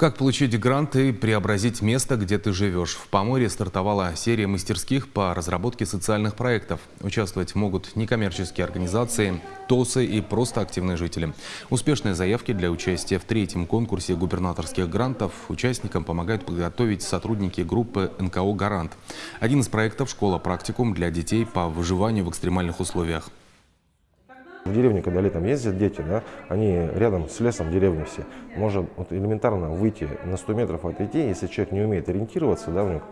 Как получить грант и преобразить место, где ты живешь? В Поморье стартовала серия мастерских по разработке социальных проектов. Участвовать могут некоммерческие организации, ТОСы и просто активные жители. Успешные заявки для участия в третьем конкурсе губернаторских грантов участникам помогают подготовить сотрудники группы НКО «Гарант». Один из проектов – школа-практикум для детей по выживанию в экстремальных условиях. В деревне, когда летом ездят дети, да, они рядом с лесом деревни все. Можно вот элементарно выйти на 100 метров отойти, если человек не умеет ориентироваться, да, у него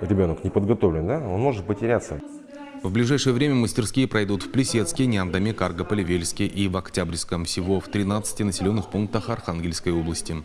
ребенок не подготовлен, да, он может потеряться. В ближайшее время мастерские пройдут в Плесецке, Неандаме, Каргополе-Вельске и в Октябрьском, всего в 13 населенных пунктах Архангельской области.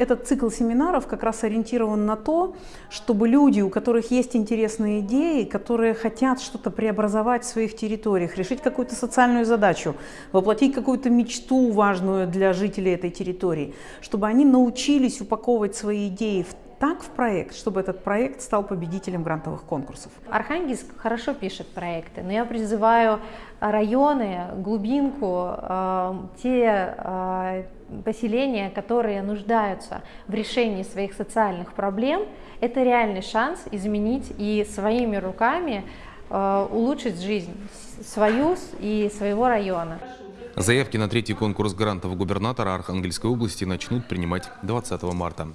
Этот цикл семинаров как раз ориентирован на то, чтобы люди, у которых есть интересные идеи, которые хотят что-то преобразовать в своих территориях, решить какую-то социальную задачу, воплотить какую-то мечту важную для жителей этой территории, чтобы они научились упаковывать свои идеи в так в проект, чтобы этот проект стал победителем грантовых конкурсов. Архангельск хорошо пишет проекты, но я призываю районы, глубинку, э, те э, поселения, которые нуждаются в решении своих социальных проблем, это реальный шанс изменить и своими руками э, улучшить жизнь свою и своего района. Заявки на третий конкурс грантов губернатора Архангельской области начнут принимать 20 марта.